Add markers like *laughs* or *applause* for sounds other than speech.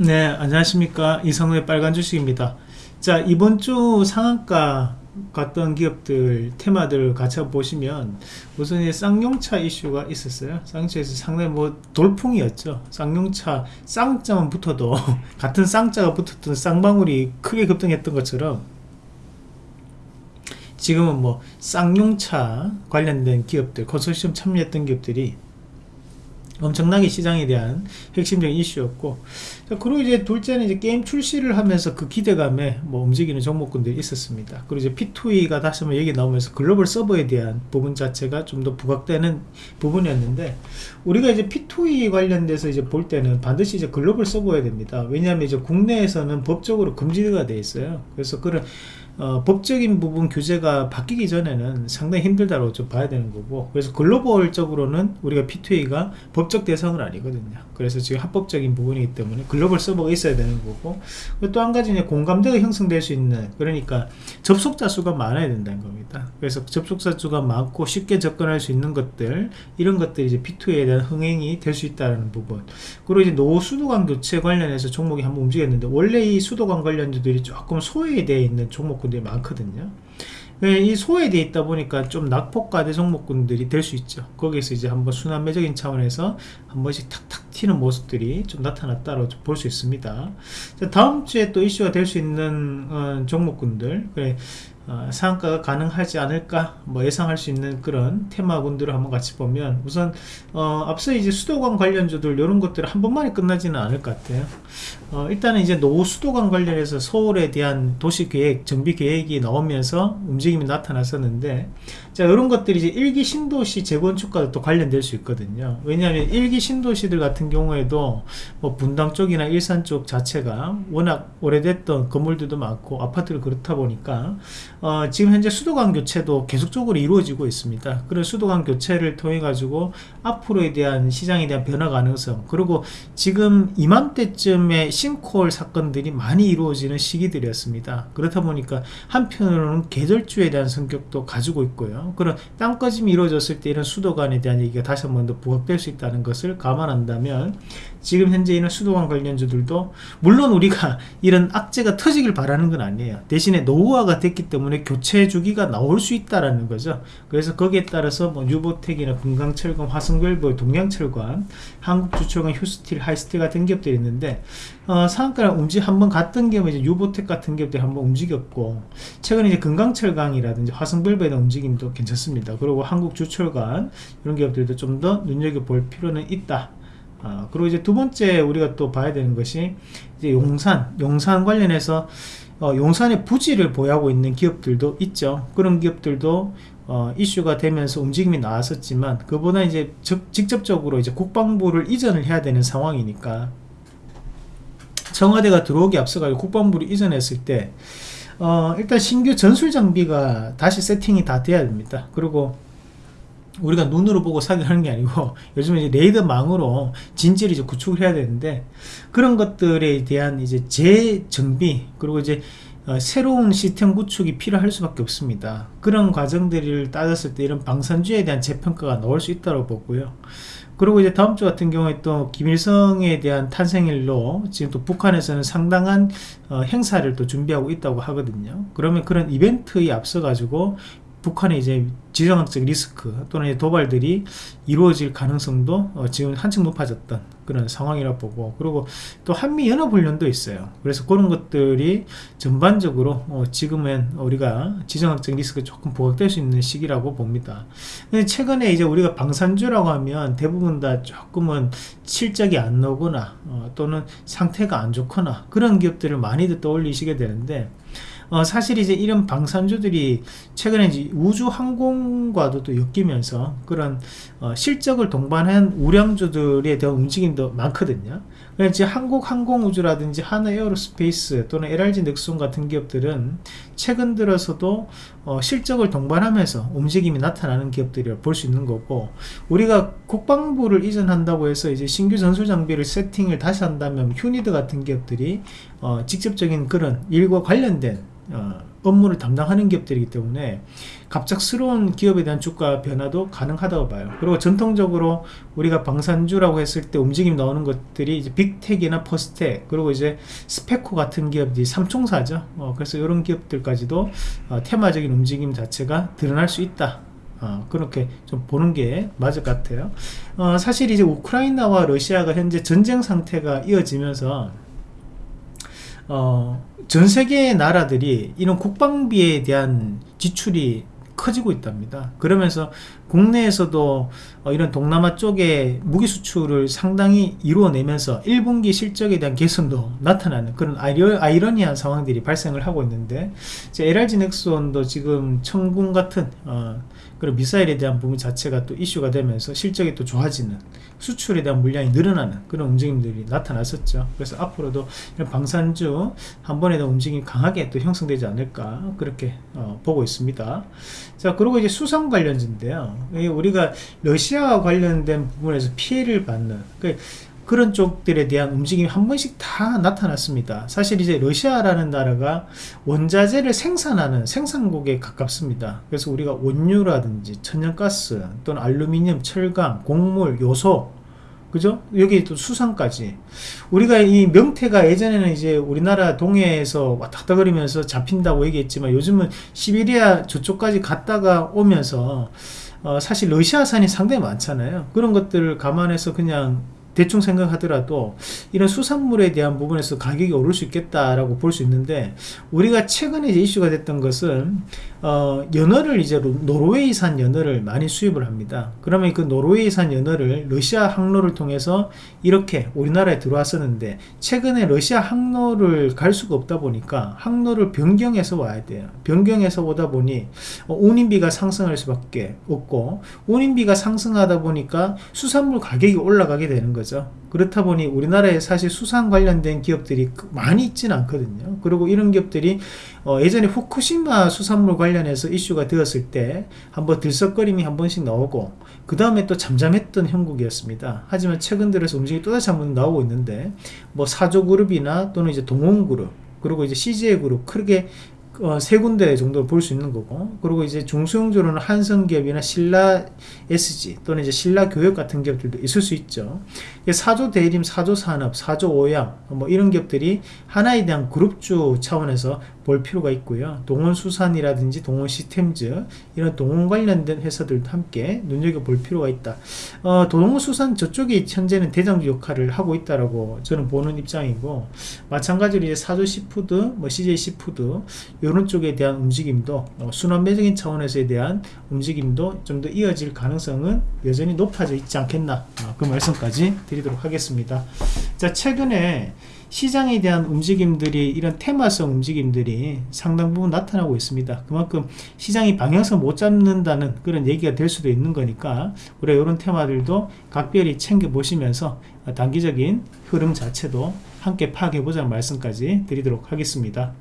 네 안녕하십니까. 이성의 빨간 주식입니다. 자 이번 주 상한가 갔던 기업들 테마들 같이 보시면 우선 이 쌍용차 이슈가 있었어요. 쌍용차에서 상당히 뭐 돌풍이었죠. 쌍용차 쌍자만 붙어도 *laughs* 같은 쌍자가 붙었던 쌍방울이 크게 급등했던 것처럼 지금은 뭐 쌍용차 관련된 기업들 컨소시엄 참여했던 기업들이 엄청나게 시장에 대한 핵심적인 이슈였고 그리고 이제 둘째는 이제 게임 출시를 하면서 그 기대감에 뭐 움직이는 종목군들이 있었습니다. 그리고 이제 P2E가 다시 한번 얘기 나오면서 글로벌 서버에 대한 부분 자체가 좀 더 부각되는 부분이었는데 우리가 이제 P2E 관련돼서 이제 볼 때는 반드시 이제 글로벌 서버야 됩니다. 왜냐하면 이제 국내에서는 법적으로 금지가 돼 있어요. 그래서 그런 어, 법적인 부분 규제가 바뀌기 전에는 상당히 힘들다고 좀 봐야 되는 거고 그래서 글로벌적으로는 우리가 P2A가 법적 대상은 아니거든요. 그래서 지금 합법적인 부분이기 때문에 글로벌 서버가 있어야 되는 거고 또 한 가지 는 공감대가 형성될 수 있는 그러니까 접속자 수가 많아야 된다는 겁니다. 그래서 접속자 수가 많고 쉽게 접근할 수 있는 것들 이런 것들이 이제 P2A에 대한 흥행이 될 수 있다는 부분. 그리고 이제 노후 수도관 교체 관련해서 종목이 한번 움직였는데 원래 이 수도관 관련주들이 조금 소외되어 있는 종목 종목군들이 많거든요. 네, 이 소외되어 있다 보니까 좀 낙폭과대 종목군들이 될 수 있죠. 거기서 이제 한번 순환 매적인 차원에서 한 번씩 탁탁 튀는 모습들이 좀 나타났다고 볼 수 있습니다. 자, 다음 주에 또 이슈가 될 수 있는 어, 종목군들. 그래, 어, 상한가가 가능하지 않을까 뭐 예상할 수 있는 그런 테마군들을 한번 같이 보면 우선 어, 앞서 이제 수도관 관련주들 이런 것들 한 번만에 끝나지는 않을 것 같아요. 어, 일단은 이제 노후 수도관 관련해서 서울에 대한 도시계획 정비계획이 나오면서 움직임이 나타났었는데 자 이런 것들이 이제 일기 신도시 재건축과도 또 관련될 수 있거든요. 왜냐하면 일기 신도시들 같은 경우에도 뭐 분당 쪽이나 일산 쪽 자체가 워낙 오래됐던 건물들도 많고 아파트를 그렇다 보니까 어, 지금 현재 수도관 교체도 계속적으로 이루어지고 있습니다. 그런 수도관 교체를 통해 가지고 앞으로에 대한 시장에 대한 변화 가능성 그리고 지금 이맘때쯤에 싱콜 사건들이 많이 이루어지는 시기들이었습니다. 그렇다 보니까 한편으로는 계절주에 대한 성격도 가지고 있고요. 그런 땅꺼짐이 이루어졌을 때 이런 수도관에 대한 얘기가 다시 한 번 더 부각될 수 있다는 것을 감안한다면 지금 현재 있는 수도관 관련주들도 물론 우리가 *laughs* 이런 악재가 터지길 바라는 건 아니에요. 대신에 노후화가 됐기 때문에 때문에 교체 주기가 나올 수 있다라는 거죠. 그래서 거기에 따라서 뭐 뉴보텍이나 금강철강, 화성밸브, 동양철관, 한국주철관, 휴스틸, 하이스틸 같은 기업들이 있는데 어, 상한가를 움직 한번 갔던 기업은 이제 유보텍 같은 기업들이 한번 움직였고 최근에 이제 금강철강이라든지 화성별보의 움직임도 괜찮습니다. 그리고 한국주철관 이런 기업들도 좀 더 눈여겨볼 필요는 있다. 아, 그리고 이제 두 번째 우리가 또 봐야 되는 것이 이제 용산, 용산 관련해서 어, 용산의 부지를 보유하고 있는 기업들도 있죠. 그런 기업들도 어, 이슈가 되면서 움직임이 나왔었지만 그보다 이제 적, 직접적으로 이제 국방부를 이전을 해야 되는 상황이니까 청와대가 들어오기 앞서가 국방부를 이전했을 때 어, 일단 신규 전술 장비가 다시 세팅이 다 돼야 됩니다. 그리고 우리가 눈으로 보고 사격하는 게 아니고 *laughs* 요즘에 이제 레이더망으로 진지를 이제 구축을 해야 되는데 그런 것들에 대한 이제 재정비 그리고 이제 어, 새로운 시스템 구축이 필요할 수밖에 없습니다. 그런 과정들을 따졌을 때 이런 방산주에 대한 재평가가 나올 수 있다고 보고요. 그리고 이제 다음 주 같은 경우에 또 김일성에 대한 탄생일로 지금 또 북한에서는 상당한 어, 행사를 또 준비하고 있다고 하거든요. 그러면 그런 이벤트에 앞서 가지고 북한의 이제 지정학적 리스크 또는 도발들이 이루어질 가능성도 어 지금 한층 높아졌던 그런 상황이라 보고 그리고 또 한미연합훈련도 있어요. 그래서 그런 것들이 전반적으로 어 지금은 우리가 지정학적 리스크 조금 부각될 수 있는 시기라고 봅니다. 근데 최근에 이제 우리가 방산주라고 하면 대부분 다 조금은 실적이 안 나오거나 어 또는 상태가 안 좋거나 그런 기업들을 많이들 떠올리시게 되는데 어, 사실 이제 이런 방산주들이 최근에 이제 우주 항공과도 또 엮이면서 그런 어, 실적을 동반한 우량주들에 대한 움직임도 많거든요. 그래서 한국 항공우주라든지 한화 에어로스페이스 또는 LIG 넥스원 같은 기업들은 최근 들어서도 어, 실적을 동반하면서 움직임이 나타나는 기업들이라 볼 수 있는 거고 우리가 국방부를 이전한다고 해서 이제 신규 전술 장비를 세팅을 다시 한다면 휴니드 같은 기업들이 어, 직접적인 그런 일과 관련된 어, 업무를 담당하는 기업들이기 때문에 갑작스러운 기업에 대한 주가 변화도 가능하다고 봐요. 그리고 전통적으로 우리가 방산주라고 했을 때 움직임 나오는 것들이 이제 빅텍이나 퍼스텍 그리고 이제 스페코 같은 기업들이 삼총사죠. 어, 그래서 이런 기업들까지도 어, 테마적인 움직임 자체가 드러날 수 있다. 어, 그렇게 좀 보는 게 맞을 것 같아요. 어, 사실 이제 우크라이나와 러시아가 현재 전쟁 상태가 이어지면서 어, 전 세계의 나라들이 이런 국방비에 대한 지출이 커지고 있답니다. 그러면서 국내에서도 어, 이런 동남아 쪽에 무기 수출을 상당히 이루어내면서 1분기 실적에 대한 개선도 나타나는 그런 아이러, 아이러니한 상황들이 발생을 하고 있는데 LRG 넥슨도 지금 청군 같은 어, 그리고 미사일에 대한 부분 자체가 또 이슈가 되면서 실적이 또 좋아지는 수출에 대한 물량이 늘어나는 그런 움직임들이 나타났었죠. 그래서 앞으로도 이런 방산주 한 번에 더 움직임이 강하게 또 형성되지 않을까 그렇게 어, 보고 있습니다. 자 그리고 이제 수상 관련주인데요. 우리가 러시아와 관련된 부분에서 피해를 받는 그 그 런 쪽들에 대한 움직임이 한 번씩 다 나타났습니다. 사실 이제 러시아라는 나라가 원자재를 생산하는 생산국에 가깝습니다. 그래서 우리가 원유라든지 천연가스 또는 알루미늄, 철강, 곡물, 요소 그죠? 여기 또 수산까지. 우리가 이 명태가 예전에는 이제 우리나라 동해에서 왔다 거리면서 잡힌다고 얘기했지만 요즘은 시베리아 저쪽까지 갔다가 오면서 어 사실 러시아산이 상당히 많잖아요. 그런 것들을 감안해서 그냥 대충 생각하더라도 이런 수산물에 대한 부분에서 가격이 오를 수 있겠다라고 볼 수 있는데 우리가 최근에 이제 이슈가 됐던 것은 어, 연어를 이제 노르웨이산 연어를 많이 수입을 합니다. 그러면 그 노르웨이산 연어를 러시아 항로를 통해서 이렇게 우리나라에 들어왔었는데 최근에 러시아 항로를 갈 수가 없다 보니까 항로를 변경해서 와야 돼요. 변경해서 오다 보니 어, 운임비가 상승할 수밖에 없고 운임비가 상승하다 보니까 수산물 가격이 올라가게 되는 거죠. 그렇다 보니 우리나라에 사실 수산 관련된 기업들이 많이 있지는 않거든요. 그리고 이런 기업들이 어, 예전에 후쿠시마 수산물 관련해서 이슈가 되었을 때 한번 들썩거림이 한 번씩 나오고 그 다음에 또 잠잠했던 형국이었습니다. 하지만 최근 들어서 움직임이 또다시 한번 나오고 있는데 뭐 사조그룹이나 또는 이제 동원그룹 그리고 이제 CJ 그룹 크게 어, 세 군데 정도 볼수 있는 거고 그리고 이제 중소형주로는 한성기업이나 신라 SG 또는 이제 신라 교역 같은 기업들도 있을 수 있죠 사조 대림, 사조 산업, 사조 오양 뭐 이런 기업들이 하나에 대한 그룹주 차원에서 볼 필요가 있고요. 동원수산이라든지 동원시스템즈 이런 동원 관련된 회사들도 함께 눈여겨볼 필요가 있다. 어, 동원수산 저쪽이 현재는 대장주 역할을 하고 있다라고 저는 보는 입장이고 마찬가지로 이제 사조 시푸드, 뭐 CJ시푸드 이런 쪽에 대한 움직임도 어, 순환매적인 차원에서에 대한 움직임도 좀 더 이어질 가능성은 여전히 높아져 있지 않겠나 어, 그 말씀까지 드리도록 하겠습니다. 자 최근에 시장에 대한 움직임들이 이런 테마성 움직임들이 상당 부분 나타나고 있습니다. 그만큼 시장이 방향성 못 잡는다는 그런 얘기가 될 수도 있는 거니까 우리가 이런 테마들도 각별히 챙겨 보시면서 단기적인 흐름 자체도 함께 파악해 보자는 말씀까지 드리도록 하겠습니다.